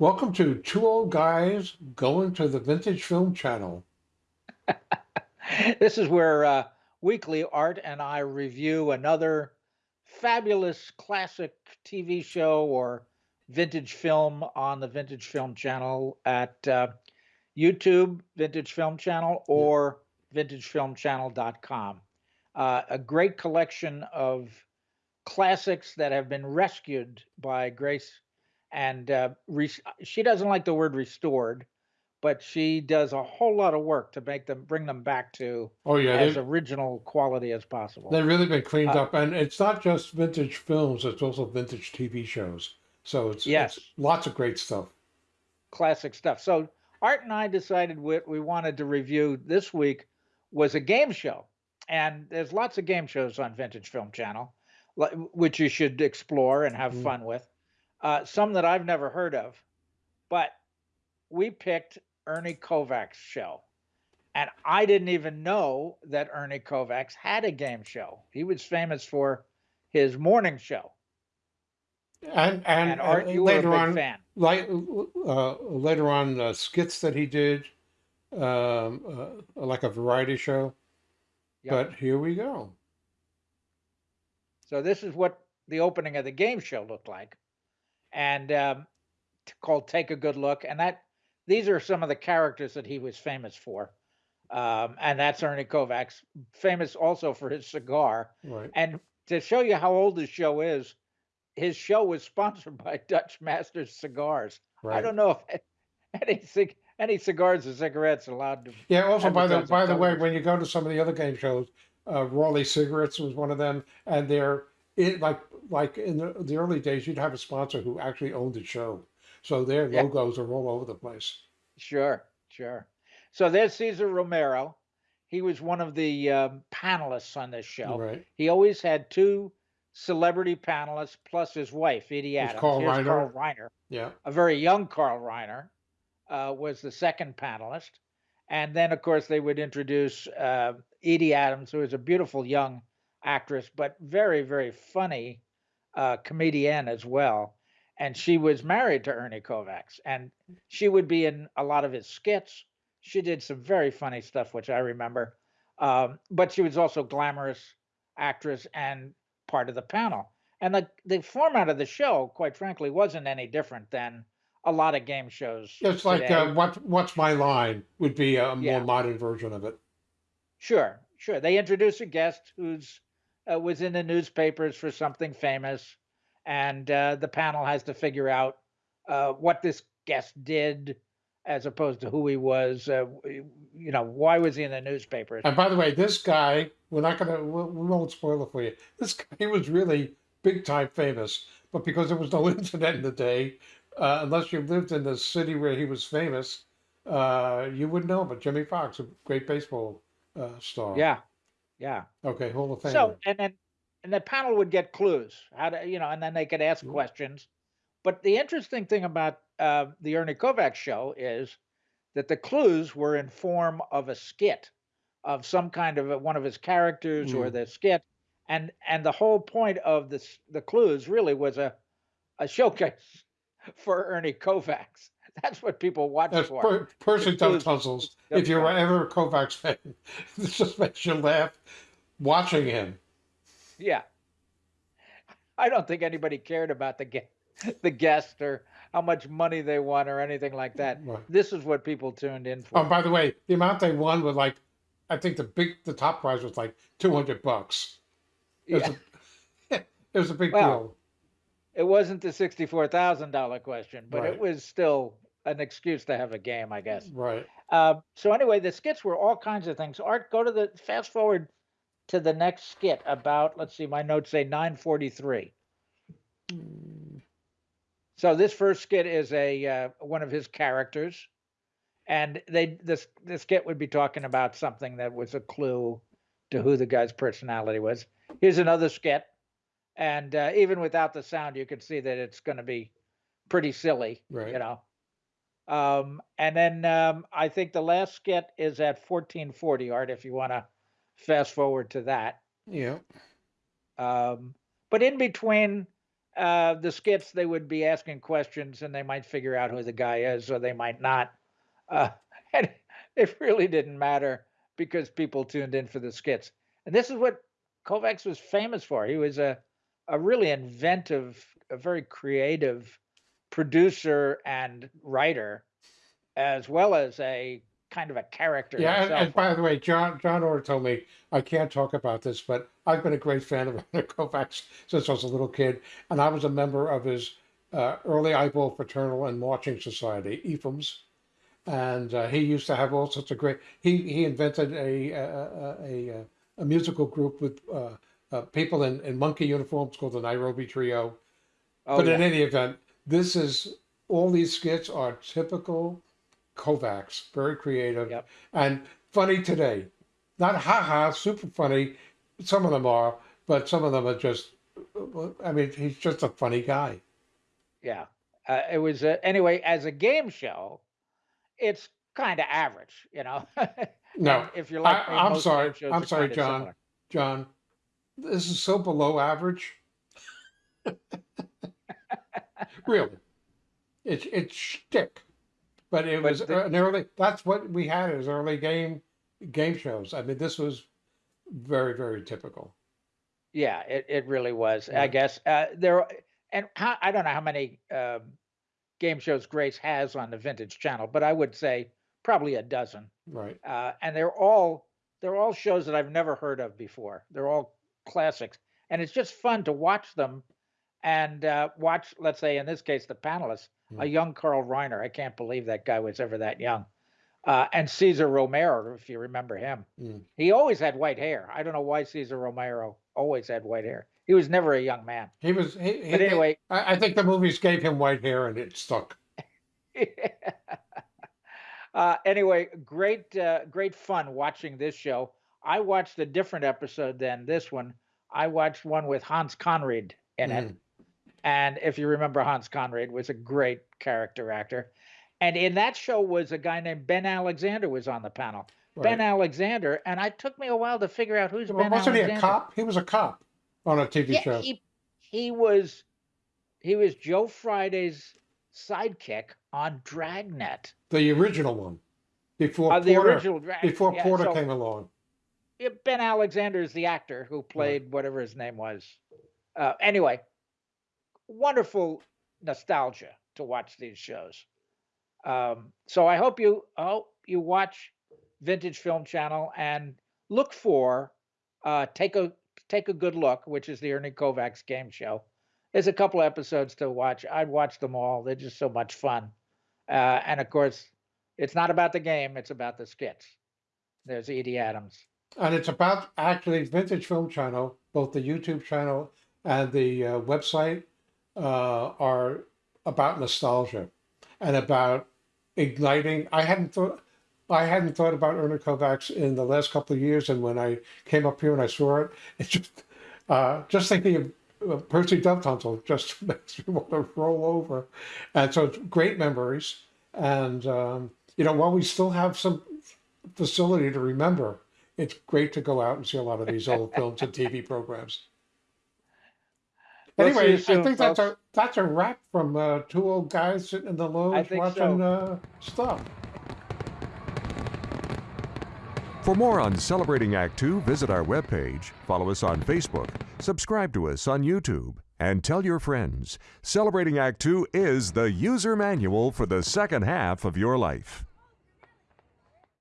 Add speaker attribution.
Speaker 1: Welcome to Two Old Guys Going to the Vintage Film Channel.
Speaker 2: this is where uh, weekly Art and I review another fabulous classic TV show or vintage film on the Vintage Film Channel at uh, YouTube Vintage Film Channel or vintagefilmchannel.com. Uh, a great collection of classics that have been rescued by Grace, and uh, re- she doesn't like the word restored, but she does a whole lot of work to make them bring them back to
Speaker 1: Oh yeah,
Speaker 2: as original quality as possible.
Speaker 1: they've really been cleaned
Speaker 2: Uh,
Speaker 1: up, and it's not just vintage films; it's also vintage TV shows. So it's,
Speaker 2: Yes.
Speaker 1: it's lots of great stuff.
Speaker 2: classic stuff. So Art and I decided what we wanted to review this week was a game show, and there's lots of game shows on Vintage Film Channel, which you should explore and have
Speaker 1: Mm.
Speaker 2: fun with. Uh, some that I've never heard of, but we picked Ernie Kovacs' show. And I didn't even know that Ernie Kovacs had a game show. He was famous for his morning show.
Speaker 1: And and,
Speaker 2: And Art, you were a
Speaker 1: later
Speaker 2: big
Speaker 1: on,
Speaker 2: fan.
Speaker 1: like uh, later on, uh, skits that he did, um, uh, like a variety show.
Speaker 2: Yep.
Speaker 1: But here we go.
Speaker 2: So this is what the opening of the game show looked like, and um, called "Take a Good Look." And that these are some of the characters that he was famous for, um, and that's Ernie Kovacs, famous also for his cigar.
Speaker 1: Right.
Speaker 2: And to show you how old his show is, his show was sponsored by Dutch Masters Cigars.
Speaker 1: Right.
Speaker 2: I don't know if any any cigars or cigarettes allowed to.
Speaker 1: Yeah. Also, by the by the way, when you go to some of the other game shows, uh, Raleigh Cigarettes was one of them, and they're it like like in the, the early days, you'd have a sponsor who actually owned the show, so their
Speaker 2: Yeah.
Speaker 1: logos are all over the place.
Speaker 2: Sure, sure. So there's Cesar Romero. He was one of the um, panelists on this show.
Speaker 1: Right.
Speaker 2: He always had two celebrity panelists plus his wife, Edie Adams.
Speaker 1: Carl
Speaker 2: Here's
Speaker 1: Reiner.
Speaker 2: Carl Reiner,
Speaker 1: Yeah.
Speaker 2: a very young Carl Reiner, uh, was the second panelist. And then, of course, they would introduce uh, Edie Adams, who is a beautiful young actress, but very, very funny uh, comedian as well. And she was married to Ernie Kovacs, and she would be in a lot of his skits. She did some very funny stuff, which I remember. Um, but she was also glamorous actress and part of the panel. And the the format of the show, quite frankly, wasn't any different than a lot of game shows.
Speaker 1: It's like uh, what what's my line would be a more
Speaker 2: Yeah.
Speaker 1: modern version of it.
Speaker 2: Sure, sure. They introduce a guest who's uh, was in the newspapers for something famous, and uh, the panel has to figure out uh, what this guest did, as opposed to who he was. Uh, you know, why was he in the newspapers?
Speaker 1: And by the way, this guy, we're not gonna we we won't spoil it for you. This guy was really big time famous, but because there was no internet in the day, uh, unless you lived in the city where he was famous, uh, you wouldn't know. But Jimmie Foxx, a great baseball uh, star.
Speaker 2: Yeah, yeah.
Speaker 1: Okay, Hall of Famer.
Speaker 2: So and then and the panel would get clues how to you know, and then they could ask
Speaker 1: Mhm.
Speaker 2: questions. But the interesting thing about uh, the Ernie Kovacs show is that the clues were in form of a skit of some kind of a, one of his characters or
Speaker 1: Mm.
Speaker 2: the skit, and and the whole point of this the clues really was a a showcase for Ernie Kovacs. That's what people watch
Speaker 1: That's
Speaker 2: for.
Speaker 1: per, person
Speaker 2: The
Speaker 1: dumb puzzles. If you're ever a Kovacs fan, this just makes you laugh watching him.
Speaker 2: Yeah. I don't think anybody cared about the gue- the guest or how much money they won or anything like that.
Speaker 1: Right.
Speaker 2: This is what people tuned in for.
Speaker 1: Oh, by the way, the amount they won was like, I think the big, the top prize was like two hundred bucks. It was,
Speaker 2: Yeah.
Speaker 1: a, it was a big
Speaker 2: Well,
Speaker 1: deal.
Speaker 2: It wasn't the sixty-four thousand dollar question, but
Speaker 1: Right.
Speaker 2: it was still an excuse to have a game, I guess.
Speaker 1: Right.
Speaker 2: Uh, so anyway, the skits were all kinds of things. Art, go to the fast forward to the next skit about. Let's see, my notes say nine forty-three. So this first skit is a uh, one of his characters, and they this the skit would be talking about something that was a clue to who the guy's personality was. Here's another skit, and uh, even without the sound, you can see that it's going to be pretty silly,
Speaker 1: Right.
Speaker 2: you know. Um, and then um, I think the last skit is at 1440 art. If you want to fast forward to that,
Speaker 1: Yeah.
Speaker 2: um, but in between uh, the skits, they would be asking questions and they might figure out who the guy is or they might not. Uh, and it really didn't matter because people tuned in for the skits. And this is what Kovacs was famous for. He was a, a really inventive, a very creative producer and writer, as well as a kind of a character.
Speaker 1: Yeah, and, and by the way, John John Orr told me I can't talk about this, but I've been a great fan of Leonard Kovacs since I was a little kid, and I was a member of his uh, early Eyeball Fraternal and Marching Society, EFMS, and uh, he used to have all sorts of great. He he invented a a a, a, a musical group with uh, uh, people in, in monkey uniforms called the Nairobi Trio.
Speaker 2: oh,
Speaker 1: but
Speaker 2: yeah.
Speaker 1: in any event, this is all these skits are typical Kovacs, very creative
Speaker 2: Yep.
Speaker 1: and funny today. Not haha, super funny. Some of them are, but some of them are just. I mean, he's just a funny guy.
Speaker 2: Yeah. Uh, it was uh, anyway as a game show, it's kind of average, you know.
Speaker 1: No,
Speaker 2: if you're like
Speaker 1: I, I'm sorry. I'm sorry, John.
Speaker 2: similar.
Speaker 1: John, this is so below average. really, it's it's shtick, but it
Speaker 2: But
Speaker 1: was
Speaker 2: the-
Speaker 1: an early. That's what we had as early game game shows. I mean, this was very very typical.
Speaker 2: Yeah, it, it really was. I guess uh, there and how, I don't know how many um, game shows Grace has on the Vintage Channel, but I would say probably a dozen.
Speaker 1: Right.
Speaker 2: uh, and they're all they're all shows that I've never heard of before. They're all classics, and it's just fun to watch them and uh, watch. Let's say in this case, the panelists, a
Speaker 1: Hmm.
Speaker 2: young Carl Reiner. I can't believe that guy was ever that young. Uh, and Cesar Romero, if you remember him,
Speaker 1: Mm.
Speaker 2: he always had white hair. I don't know why Cesar Romero always had white hair. He was never a young man.
Speaker 1: He was. He, he,
Speaker 2: But anyway,
Speaker 1: I, I think the movies gave him white hair and it stuck.
Speaker 2: uh, anyway, great, uh, great fun watching this show. I watched a different episode than this one. I watched one with Hans Conried in it,
Speaker 1: Mhm.
Speaker 2: And if you remember, Hans Conried was a great character actor. And in that show was a guy named Ben Alexander was on the panel. Ben Alexander, and it took me a while to figure out who's
Speaker 1: Well,
Speaker 2: Ben
Speaker 1: wasn't
Speaker 2: Alexander.
Speaker 1: he a cop? He was a cop on a TV
Speaker 2: Yeah,
Speaker 1: show.
Speaker 2: he he was he was Joe Friday's sidekick on Dragnet.
Speaker 1: the original one, before
Speaker 2: Uh, the
Speaker 1: Porter.
Speaker 2: original Drag.
Speaker 1: before
Speaker 2: yeah,
Speaker 1: Porter
Speaker 2: so,
Speaker 1: came along.
Speaker 2: Ben Alexander is the actor who played whatever his name was. Uh, anyway, wonderful nostalgia to watch these shows. Um, so I hope you hope you watch Vintage Film Channel and look for uh, take a take a good look, which is the Ernie Kovacs game show. There's a couple episodes to watch. I'd watch them all. They're just so much fun. Uh, and of course, it's not about the game; it's about the skits. There's Edie Adams.
Speaker 1: And it's about actually Vintage Film Channel, both the YouTube channel and the uh, website uh, are about nostalgia and about igniting. I hadn't thought. I hadn't thought about Ernie Kovacs in the last couple of years, and when I came up here and I saw it, it just uh, just thinking of Percy Dovetonsils just makes me want to roll over. And so great memories. And um, you know, while we still have some facility to remember, it's great to go out and see a lot of these old films and TV programs.
Speaker 2: We'll
Speaker 1: Anyway,
Speaker 2: you soon,
Speaker 1: I think that's a that's a wrap from uh, two old guys sitting in the lounge watching
Speaker 2: so.
Speaker 1: uh, stuff.
Speaker 3: For more on Celebrating Act Two, visit our webpage, follow us on Facebook, subscribe to us on YouTube, and tell your friends. Celebrating Act Two is the user manual for the second half of your life.